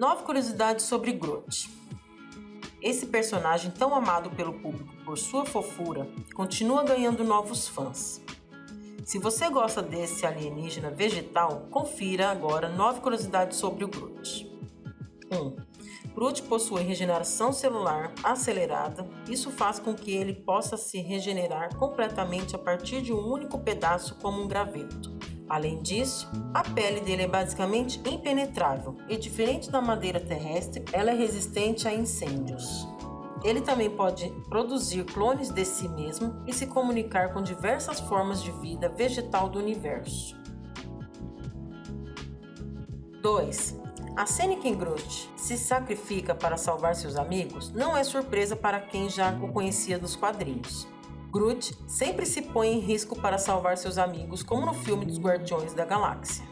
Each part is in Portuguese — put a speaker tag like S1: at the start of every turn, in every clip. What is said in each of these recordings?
S1: Nove curiosidades sobre Groot. Esse personagem tão amado pelo público por sua fofura continua ganhando novos fãs. Se você gosta desse alienígena vegetal, confira agora nove curiosidades sobre o Groot. 1. Um, Groot possui regeneração celular acelerada. Isso faz com que ele possa se regenerar completamente a partir de um único pedaço como um graveto. Além disso, a pele dele é basicamente impenetrável e, diferente da madeira terrestre, ela é resistente a incêndios. Ele também pode produzir clones de si mesmo e se comunicar com diversas formas de vida vegetal do universo. 2. A Seniken Groot se sacrifica para salvar seus amigos não é surpresa para quem já o conhecia dos quadrinhos. Groot sempre se põe em risco para salvar seus amigos, como no filme dos Guardiões da Galáxia.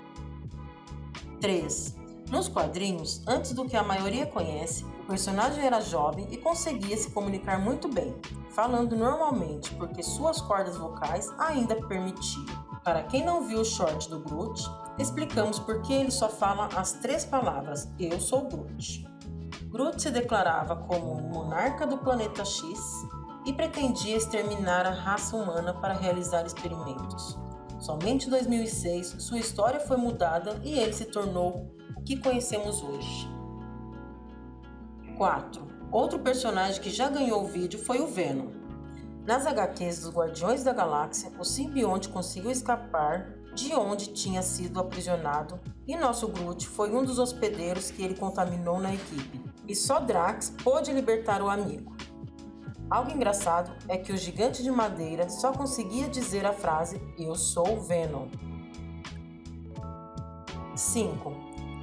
S1: 3. Nos quadrinhos, antes do que a maioria conhece, o personagem era jovem e conseguia se comunicar muito bem, falando normalmente porque suas cordas vocais ainda permitiam. Para quem não viu o short do Groot, explicamos por que ele só fala as três palavras Eu sou Groot. Groot se declarava como monarca do planeta X e pretendia exterminar a raça humana para realizar experimentos. Somente em 2006, sua história foi mudada e ele se tornou o que conhecemos hoje. 4. Outro personagem que já ganhou o vídeo foi o Venom. Nas HQs dos Guardiões da Galáxia, o simbionte conseguiu escapar de onde tinha sido aprisionado e nosso Groot foi um dos hospedeiros que ele contaminou na equipe. E só Drax pôde libertar o amigo. Algo engraçado é que o gigante de madeira só conseguia dizer a frase Eu sou Venom. 5.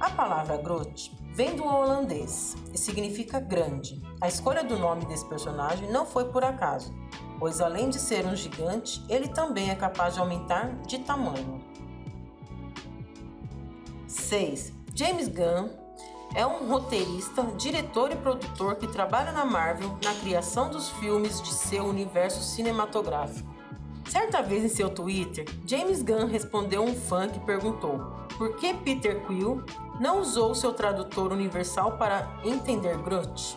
S1: A palavra Groot vem do holandês e significa grande. A escolha do nome desse personagem não foi por acaso, pois além de ser um gigante, ele também é capaz de aumentar de tamanho. 6. James Gunn é um roteirista, diretor e produtor que trabalha na Marvel na criação dos filmes de seu universo cinematográfico. Certa vez em seu Twitter, James Gunn respondeu um fã que perguntou por que Peter Quill não usou seu tradutor universal para entender Groot.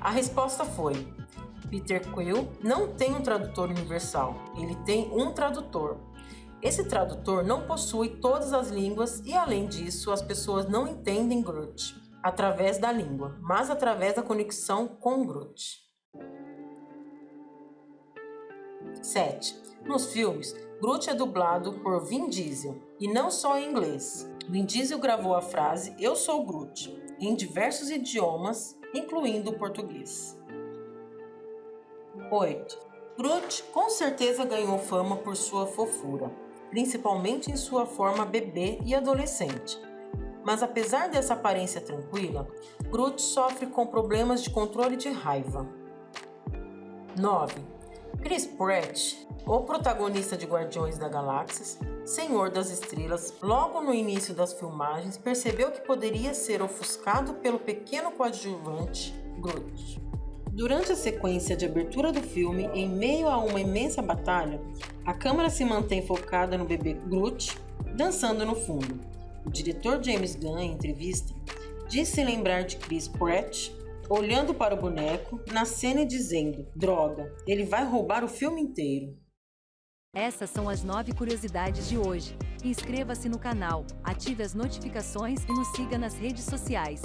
S1: A resposta foi: Peter Quill não tem um tradutor universal, ele tem um tradutor. Esse tradutor não possui todas as línguas e, além disso, as pessoas não entendem Groot através da língua, mas através da conexão com Groot. 7. Nos filmes, Groot é dublado por Vin Diesel, e não só em inglês. Vin Diesel gravou a frase Eu sou Groot em diversos idiomas, incluindo o português. 8. Groot com certeza ganhou fama por sua fofura, principalmente em sua forma bebê e adolescente. Mas apesar dessa aparência tranquila, Groot sofre com problemas de controle de raiva. 9. Chris Pratt, o protagonista de Guardiões da Galáxia, Senhor das Estrelas, logo no início das filmagens, percebeu que poderia ser ofuscado pelo pequeno coadjuvante Groot. Durante a sequência de abertura do filme, em meio a uma imensa batalha, a câmera se mantém focada no bebê Groot dançando no fundo. O diretor James Gunn, em entrevista, disse lembrar de Chris Pratt olhando para o boneco na cena e dizendo: Droga, ele vai roubar o filme inteiro.
S2: Essas são as nove curiosidades de hoje. Inscreva-se no canal, ative as notificações e nos siga nas redes sociais.